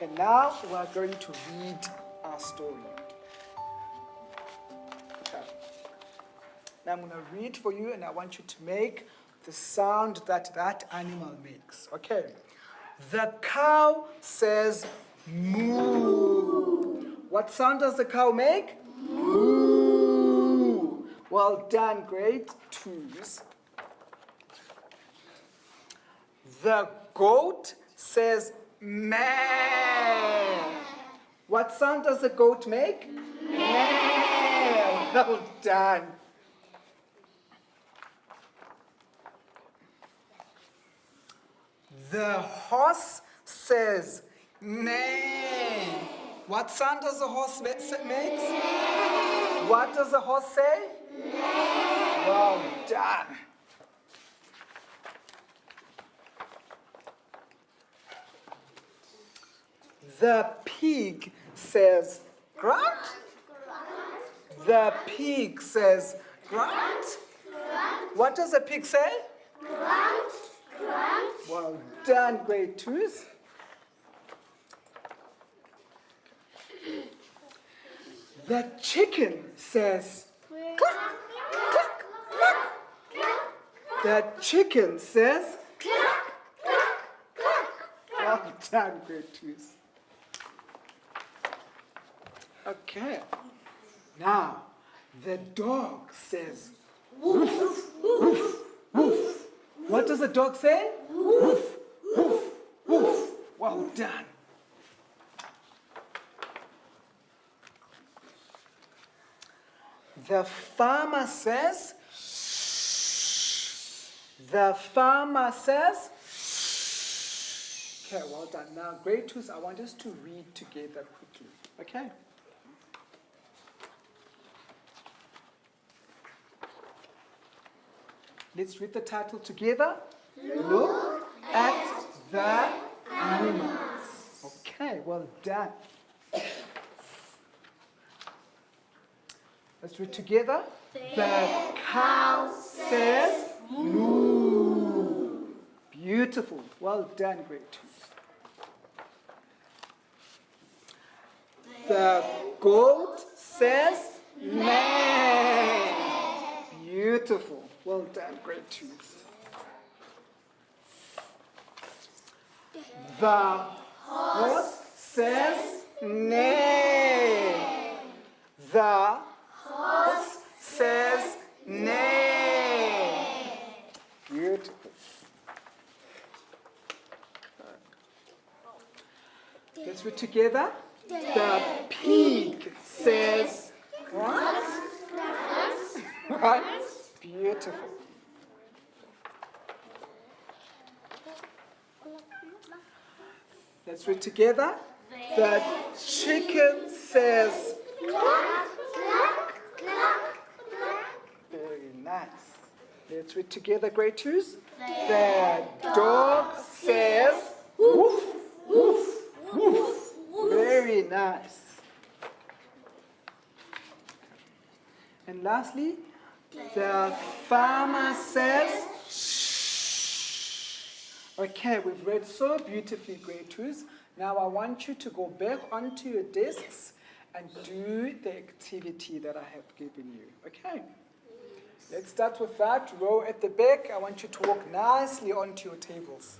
Okay, now we are going to read our story. Okay. Now I'm going to read for you and I want you to make the sound that that animal makes. Okay. The cow says moo. What sound does the cow make? Moo. Well done, great twos. The goat says meh. What sound does the goat make? Meh. Well done. The horse says neigh. What sound does the horse make? What does the horse say? Well done. The pig says grunt. The pig says grunt. What does the pig say? Grunt. Well done, grade twos. The chicken says cluck, cluck, cluck. The chicken says cluck, cluck, cluck. well done, grade twos. Okay. Now, the dog says woof, woof, woof. What does the dog say? Woof, woof, woof. Well done. The farmer says, the farmer says, okay, well done. Now, grade twos, I want us to read together quickly, okay? Let's read the title together. Look at the animals. Okay, well done. Let's read together. The cow says moo. Beautiful. Well done, great two. The goat says meh. Beautiful. Well done, great twos. The horse says neigh. The horse says neigh. Beautiful. Let's read together. The pig says what? Right? Beautiful. Let's read together. The chicken says Very nice. Let's read together, grade twos. The dog says woof, woof, woof. Very nice. And lastly, the farmer says shh. Okay, we've read so beautifully, grade twos. Now I want you to go back onto your desks and do the activity that I have given you. Okay? Let's start with that. Row at the back. I want you to walk nicely onto your tables.